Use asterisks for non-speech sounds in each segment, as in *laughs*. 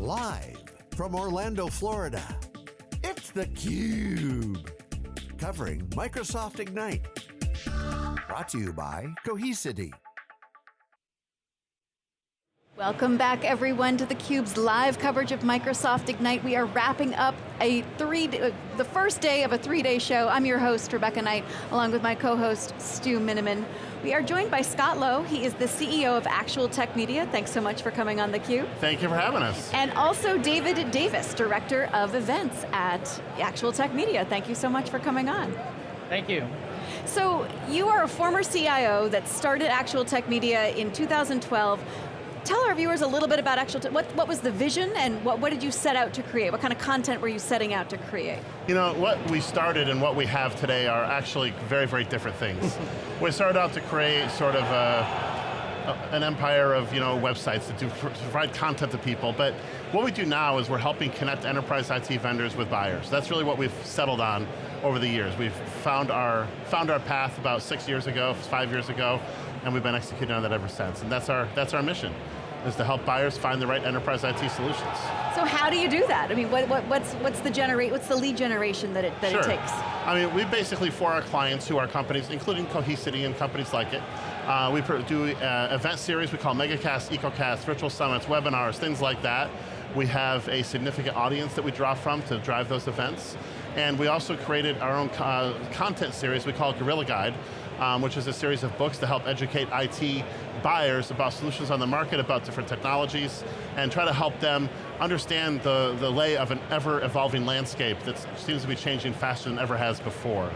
Live from Orlando, Florida, it's theCUBE. Covering Microsoft Ignite. Brought to you by Cohesity. Welcome back everyone to theCUBE's live coverage of Microsoft Ignite. We are wrapping up a three, uh, the first day of a three-day show. I'm your host, Rebecca Knight, along with my co-host, Stu Miniman. We are joined by Scott Lowe. He is the CEO of Actual Tech Media. Thanks so much for coming on theCUBE. Thank you for having us. And also David Davis, Director of Events at Actual Tech Media. Thank you so much for coming on. Thank you. So, you are a former CIO that started Actual Tech Media in 2012 tell our viewers a little bit about actual, what, what was the vision and what, what did you set out to create? What kind of content were you setting out to create? You know, what we started and what we have today are actually very, very different things. *laughs* we started out to create sort of a, an empire of you know, websites that do, provide content to people, but what we do now is we're helping connect enterprise IT vendors with buyers. That's really what we've settled on over the years. We've found our, found our path about six years ago, five years ago, and we've been executing on that ever since. And that's our, that's our mission, is to help buyers find the right enterprise IT solutions. So how do you do that? I mean, what, what, what's, what's, the generate, what's the lead generation that, it, that sure. it takes? I mean, we basically, for our clients who are companies, including Cohesity and companies like it, uh, we do uh, event series we call MegaCast, EcoCast, virtual summits, webinars, things like that. We have a significant audience that we draw from to drive those events. And we also created our own uh, content series we call Gorilla Guide, um, which is a series of books to help educate IT buyers about solutions on the market, about different technologies, and try to help them understand the, the lay of an ever-evolving landscape that seems to be changing faster than ever has before.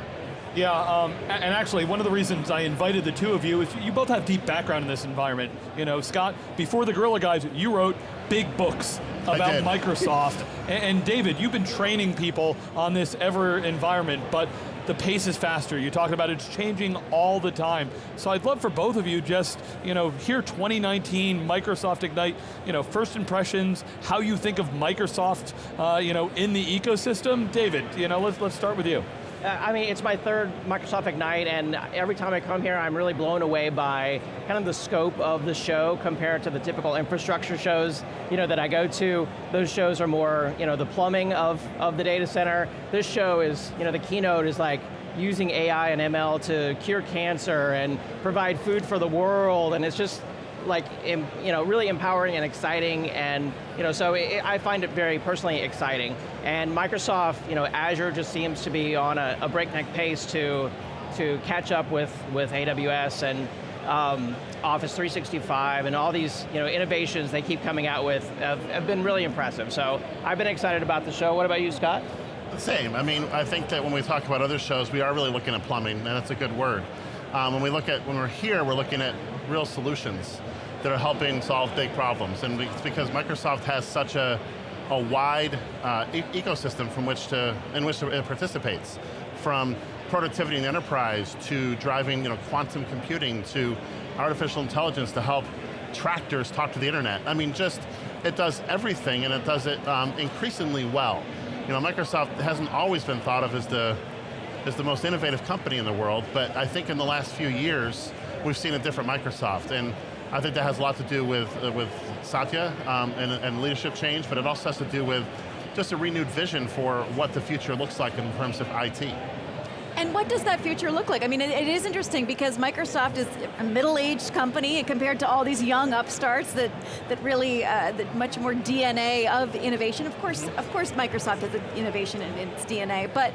Yeah, um, and actually one of the reasons I invited the two of you is you both have deep background in this environment. You know, Scott, before the Gorilla Guides, you wrote big books about Microsoft. and David, you've been training people on this ever environment, but the pace is faster. You talked about it's changing all the time. So I'd love for both of you just, you know, here 2019, Microsoft Ignite, you know, first impressions, how you think of Microsoft, uh, you know, in the ecosystem. David, you know, let's, let's start with you. I mean, it's my third Microsoft Ignite, and every time I come here, I'm really blown away by kind of the scope of the show compared to the typical infrastructure shows you know, that I go to. Those shows are more you know, the plumbing of, of the data center. This show is, you know, the keynote is like, using AI and ML to cure cancer and provide food for the world, and it's just, like, you know, really empowering and exciting, and you know, so it, I find it very personally exciting. And Microsoft, you know, Azure just seems to be on a, a breakneck pace to to catch up with with AWS and um, Office 365 and all these you know, innovations they keep coming out with have, have been really impressive. So I've been excited about the show. What about you, Scott? The same, I mean, I think that when we talk about other shows, we are really looking at plumbing, and that's a good word. Um, when we look at, when we're here, we're looking at real solutions that are helping solve big problems. And it's because Microsoft has such a, a wide uh, e ecosystem from which to, in which it participates. From productivity in the enterprise to driving you know, quantum computing to artificial intelligence to help tractors talk to the internet. I mean, just, it does everything and it does it um, increasingly well. You know, Microsoft hasn't always been thought of as the, as the most innovative company in the world, but I think in the last few years, we've seen a different Microsoft. And I think that has a lot to do with, uh, with Satya um, and, and leadership change, but it also has to do with just a renewed vision for what the future looks like in terms of IT. And what does that future look like? I mean, it, it is interesting because Microsoft is a middle-aged company compared to all these young upstarts that, that really, uh, that much more DNA of innovation. Of course, of course Microsoft has innovation in, in its DNA, but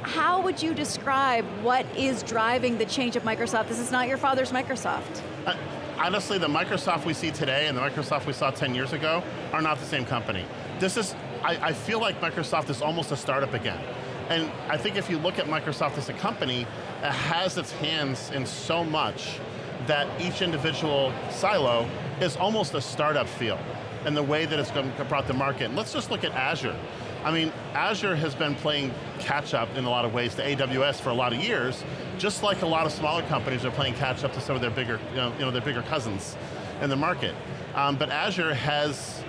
how would you describe what is driving the change of Microsoft? This is not your father's Microsoft. Uh, honestly, the Microsoft we see today and the Microsoft we saw 10 years ago are not the same company. This is, I, I feel like Microsoft is almost a startup again. And I think if you look at Microsoft as a company, it has its hands in so much that each individual silo is almost a startup feel in the way that it's going to brought to market. And let's just look at Azure. I mean, Azure has been playing catch up in a lot of ways to AWS for a lot of years, just like a lot of smaller companies are playing catch up to some of their bigger, you know, you know their bigger cousins in the market. Um, but Azure has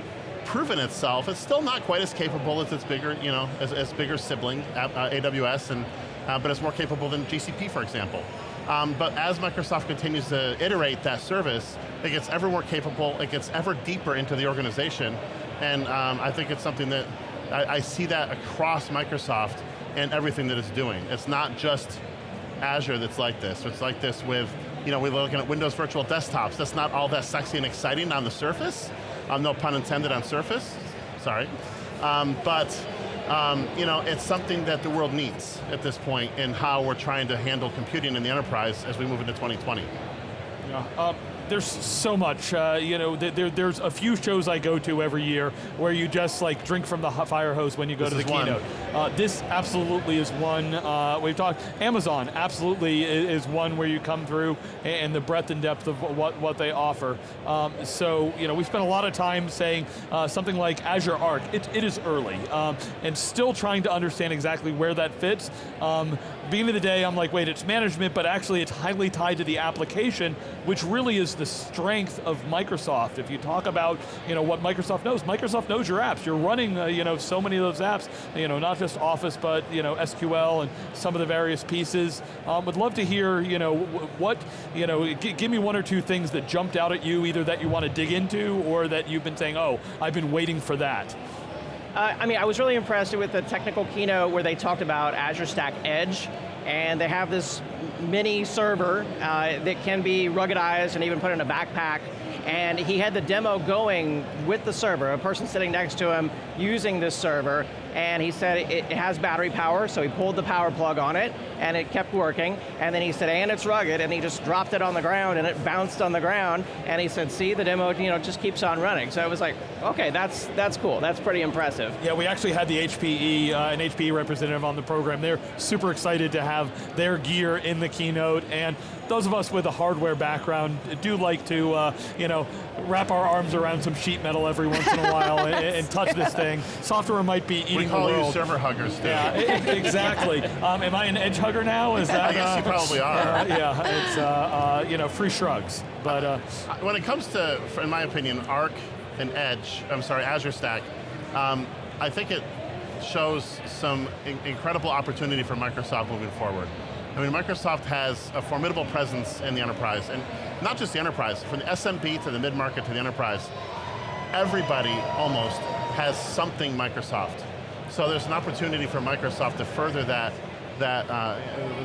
proven itself. It's still not quite as capable as its bigger, you know, as, as bigger sibling, uh, AWS, and, uh, but it's more capable than GCP, for example. Um, but as Microsoft continues to iterate that service, it gets ever more capable, it gets ever deeper into the organization, And um, I think it's something that, I, I see that across Microsoft and everything that it's doing. It's not just Azure that's like this. It's like this with, you know, we're looking at Windows Virtual Desktops. That's not all that sexy and exciting on the surface. Um, no pun intended on surface, sorry. Um, but, um, you know, it's something that the world needs at this point in how we're trying to handle computing in the enterprise as we move into 2020. Yeah. Um, there's so much. Uh, you know, there, there's a few shows I go to every year where you just like drink from the fire hose when you go this to the keynote. Uh, this absolutely is one. Uh, we've talked Amazon absolutely is one where you come through and the breadth and depth of what what they offer. Um, so you know, we spent a lot of time saying uh, something like Azure Arc. It, it is early um, and still trying to understand exactly where that fits. Um, beginning of the day, I'm like, wait, it's management, but actually it's highly tied to the application, which really is the strength of Microsoft. If you talk about you know, what Microsoft knows, Microsoft knows your apps. You're running uh, you know, so many of those apps, you know, not just Office, but you know, SQL and some of the various pieces. Um, would love to hear, you know, what, you know, give me one or two things that jumped out at you, either that you want to dig into or that you've been saying, oh, I've been waiting for that. Uh, I mean, I was really impressed with the technical keynote where they talked about Azure Stack Edge, and they have this mini server uh, that can be ruggedized and even put in a backpack. And he had the demo going with the server, a person sitting next to him using this server, and he said it, it, has battery power, so he pulled the power plug on it, and it kept working, and then he said, and it's rugged, and he just dropped it on the ground, and it bounced on the ground, and he said, see, the demo you know, just keeps on running. So I was like, okay, that's, that's cool, that's pretty impressive. Yeah, we actually had the HPE, uh, an HPE representative on the program. They're super excited to have their gear in the keynote, and those of us with a hardware background do like to, uh, you know, wrap our arms around some sheet metal every once in a while *laughs* and, and, touch this thing. Software might be we call the world. you server huggers, too. Yeah, exactly. Um, am I an edge hugger now? Is that? I guess uh, you probably are. Uh, *laughs* yeah, it's uh, uh, you know free shrugs. But uh, when it comes to, in my opinion, Arc and Edge, I'm sorry, Azure Stack, um, I think it shows some in incredible opportunity for Microsoft moving forward. I mean, Microsoft has a formidable presence in the enterprise, and not just the enterprise, from the SMB to the mid-market to the enterprise, everybody almost has something Microsoft. So there's an opportunity for Microsoft to further that that, uh,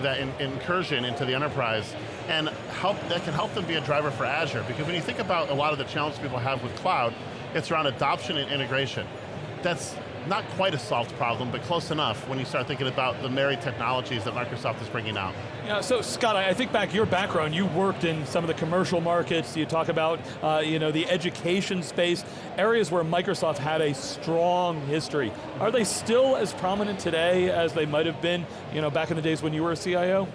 that in, incursion into the enterprise and help, that can help them be a driver for Azure. Because when you think about a lot of the challenges people have with cloud, it's around adoption and integration. That's not quite a solved problem, but close enough when you start thinking about the married technologies that Microsoft is bringing out. Yeah, so Scott, I think back your background, you worked in some of the commercial markets, you talk about uh, you know, the education space, areas where Microsoft had a strong history. Are they still as prominent today as they might have been you know, back in the days when you were a CIO?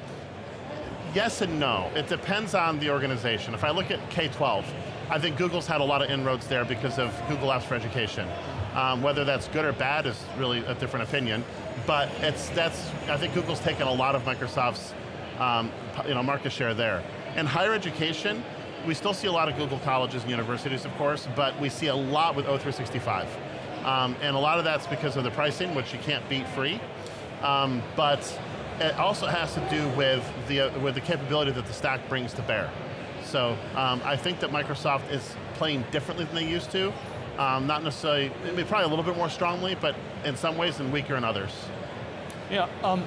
Yes and no. It depends on the organization. If I look at K-12, I think Google's had a lot of inroads there because of Google Apps for Education. Um, whether that's good or bad is really a different opinion, but it's that's I think Google's taken a lot of Microsoft's um, you know market share there. In higher education, we still see a lot of Google colleges and universities, of course, but we see a lot with O365. Um, and a lot of that's because of the pricing, which you can't beat free. Um, but it also has to do with the, uh, with the capability that the stack brings to bear. So um, I think that Microsoft is playing differently than they used to, um, not necessarily, probably a little bit more strongly, but in some ways and weaker in others. Yeah, um,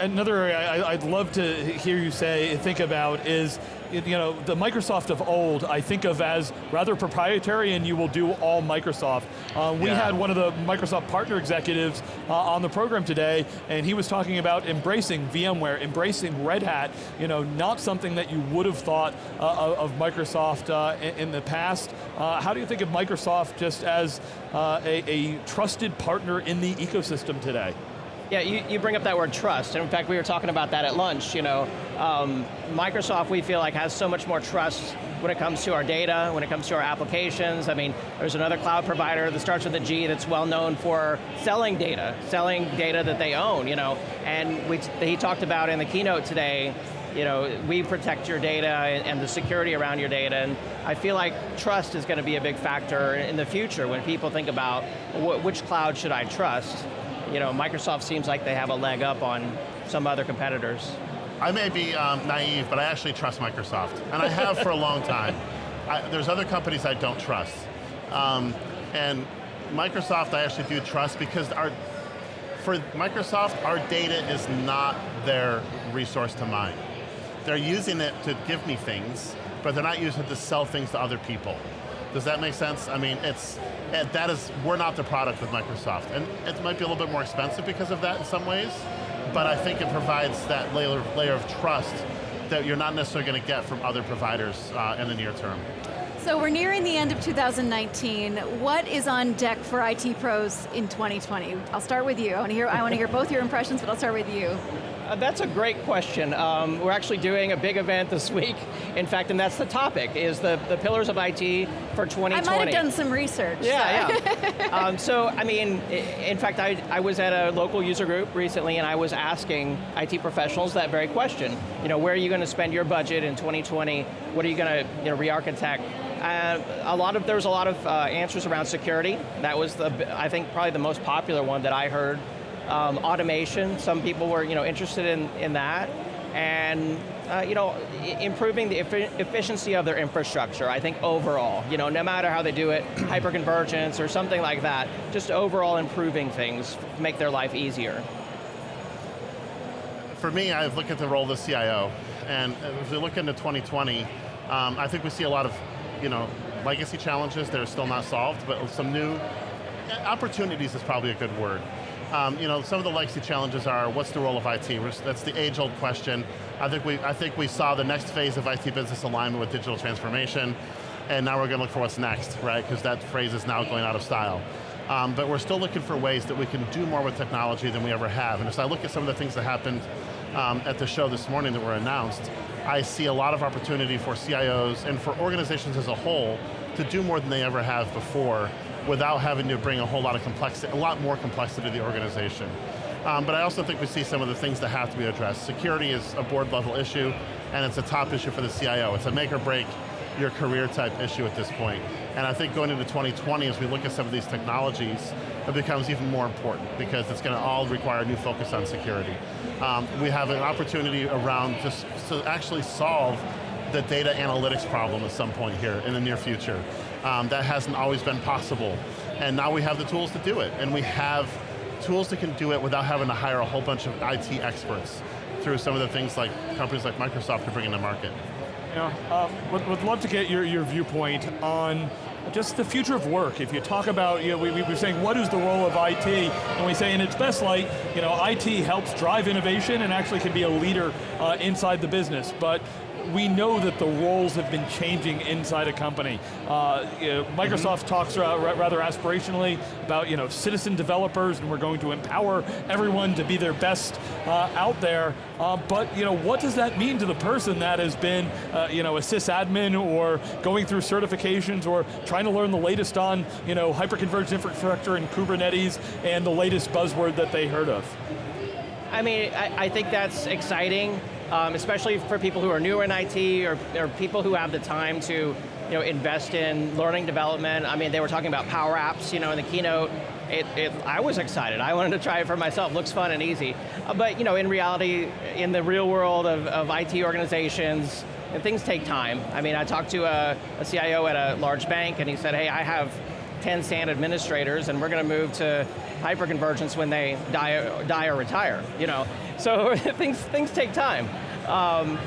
another area I'd love to hear you say, think about is, you know, the Microsoft of old, I think of as rather proprietary and you will do all Microsoft. Uh, we yeah. had one of the Microsoft partner executives uh, on the program today, and he was talking about embracing VMware, embracing Red Hat, you know, not something that you would have thought uh, of Microsoft uh, in, the past. Uh, how do you think of Microsoft just as uh, a, a trusted partner in the ecosystem today? Yeah, you, you bring up that word trust, and in fact we were talking about that at lunch, you know. Um, Microsoft, we feel like, has so much more trust when it comes to our data, when it comes to our applications. I mean, there's another cloud provider that starts with a G that's well known for selling data, selling data that they own, you know. And we, he talked about in the keynote today, you know, we protect your data and the security around your data, and I feel like trust is going to be a big factor in the future when people think about which cloud should I trust you know, Microsoft seems like they have a leg up on some other competitors. I may be um, naive, but I actually trust Microsoft, and I have for a long time. *laughs* I, there's other companies I don't trust. Um, And Microsoft I actually do trust because our, for Microsoft, our data is not their resource to mine. They're using it to give me things, but they're not using it to sell things to other people. Does that make sense? I mean, it's, it, that is, we're not the product with Microsoft. And it might be a little bit more expensive because of that in some ways, but I think it provides that layer, layer of trust that you're not necessarily going to get from other providers uh, in the near term. So we're nearing the end of 2019. What is on deck for IT pros in 2020? I'll start with you. I want to hear, I want to hear both your impressions, but I'll start with you. Uh, that's a great question. Um, we're actually doing a big event this week, in fact, and that's the topic, is the, the pillars of IT for 2020. I might have done some research. Yeah, so. yeah. *laughs* um, so, I mean, in fact, I, I was at a local user group recently and I was asking IT professionals that very question. You know, where are you going to spend your budget in 2020? What are you going to you know, re-architect? Uh, a lot of, there was a lot of uh, answers around security. That was the, I think, probably the most popular one that I heard. Um, automation, some people were you know, interested in, in that. And uh, you know, improving the efficiency of their infrastructure, I think overall, you know, no matter how they do it, *clears throat* hyperconvergence or something like that, just overall improving things make their life easier. For me, I look at the role of the CIO, and as we look into 2020, um, I think we see a lot of you know, legacy challenges that are still not solved, but some new opportunities is probably a good word. Um, you know, some of the legacy challenges are, what's the role of IT? That's the age-old question. I think, we, I think we saw the next phase of IT business alignment with digital transformation, and now we're going to look for what's next, right? Because that phrase is now going out of style. Um, but we're still looking for ways that we can do more with technology than we ever have. And as I look at some of the things that happened um, at the show this morning that were announced, I see a lot of opportunity for CIOs and for organizations as a whole to do more than they ever have before without having to bring a whole lot of complexity, a lot more complexity to the organization. Um, but I also think we see some of the things that have to be addressed. Security is a board level issue, and it's a top issue for the CIO. It's a make or break your career type issue at this point. And I think going into 2020, as we look at some of these technologies, it becomes even more important because it's going to all require a new focus on security. Um, we have an opportunity around just to actually solve the data analytics problem at some point here in the near future. Um, that hasn't always been possible. And now we have the tools to do it. And we have tools that can do it without having to hire a whole bunch of IT experts through some of the things like companies like Microsoft are bringing to market. Yeah, um, would, would love to get your, your viewpoint on just the future of work. If you talk about, you know, we, we were saying what is the role of IT, and we say in its best light, you know, IT helps drive innovation and actually can be a leader uh, inside the business. But we know that the roles have been changing inside a company. Uh, you know, Microsoft mm -hmm. talks rather aspirationally about you know, citizen developers and we're going to empower everyone to be their best uh, out there. Uh, but you know, what does that mean to the person that has been uh, you know, a sysadmin or going through certifications or trying to learn the latest on you know, hyperconverged infrastructure and Kubernetes and the latest buzzword that they heard of? I mean, I, I think that's exciting um, especially for people who are newer in IT or, or people who have the time to you know, invest in learning development. I mean, they were talking about Power Apps you know, in the keynote. It, it, I was excited. I *laughs* wanted to try it for myself. Looks fun and easy. Uh, but you know, in reality, in the real world of, of IT organizations, things take time. I mean, I talked to a, a CIO at a large bank and he said, hey, I have 10 SAN administrators and we're going to move to hyperconvergence when they die, die or retire, you know. So *laughs* things, things take time. Um,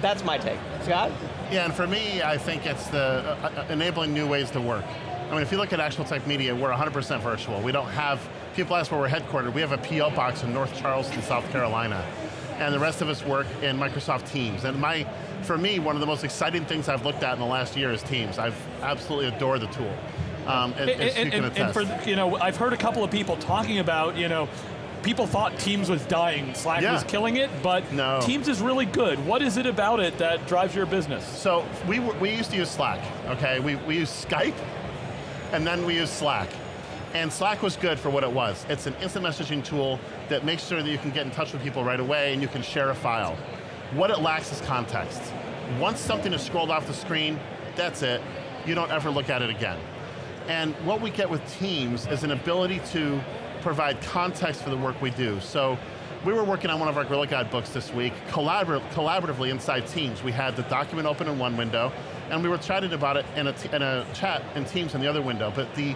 that's my take. Scott? Yeah, and for me, I think it's the uh, uh enabling new ways to work. I mean, if you look at Actual Tech Media, we're 100% virtual. We don't have, people ask where we're headquartered, we have a PO box in North Charleston, South Carolina. And the rest of us work in Microsoft Teams. And my, for me, one of the most exciting things I've looked at in the last year is Teams. I've absolutely adored the tool. Um, and, and, and, and, for, you know, I've heard a couple of people talking about, you know, people thought Teams was dying, Slack yeah. was killing it, but no. Teams is really good. What is it about it that drives your business? So we, we used to use Slack, okay? We, we used Skype, and then we used Slack. And Slack was good for what it was. It's an instant messaging tool that makes sure that you can get in touch with people right away and you can share a file. What it lacks is context. Once something is scrolled off the screen, that's it. You don't ever look at it again. And what we get with Teams is an ability to provide context for the work we do. So we were working on one of our Gorilla Guide books this week, collabor collaboratively inside Teams. We had the document open in one window, and we were chatting about it in a, in a chat in Teams in the other window, but the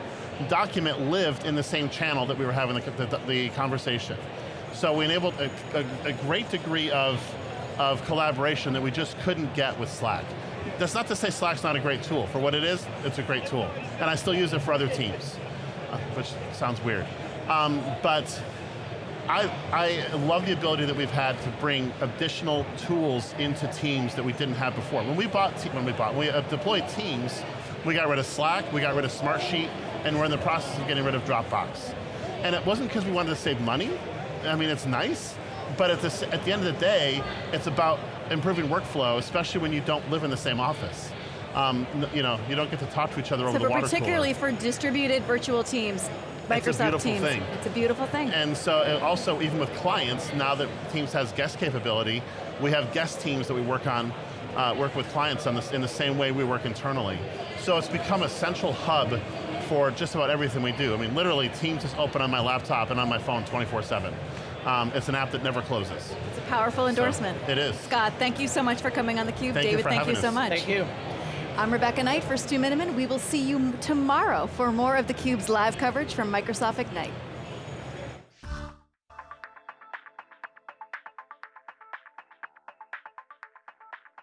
document lived in the same channel that we were having the, the, the conversation. So we enabled a, a, a great degree of, of collaboration that we just couldn't get with Slack. That's not to say Slack's not a great tool. For what it is, it's a great tool. And I still use it for other teams, uh, which sounds weird. Um, but I, I love the ability that we've had to bring additional tools into Teams that we didn't have before. When we bought, when we bought, when we uh, deployed Teams, we got rid of Slack, we got rid of Smartsheet, and we're in the process of getting rid of Dropbox. And it wasn't because we wanted to save money. I mean, it's nice, but at the, at the end of the day, it's about improving workflow, especially when you don't live in the same office. Um, you know, you don't get to talk to each other so over the water particularly cooler. for distributed virtual teams, Microsoft it's a beautiful Teams. Thing. It's a beautiful thing. And so and also even with clients, now that Teams has guest capability, we have guest teams that we work on, uh, work with clients on this in the same way we work internally. So it's become a central hub for just about everything we do. I mean, literally Teams is open on my laptop and on my phone 24-7. Um, it's an app that never closes. It's a powerful endorsement. So it is. Scott, thank you so much for coming on theCUBE. Thank David, for thank you so us. much. Thank you. I'm Rebecca Knight for Stu Miniman. We will see you tomorrow for more of theCUBE's live coverage from Microsoft Ignite.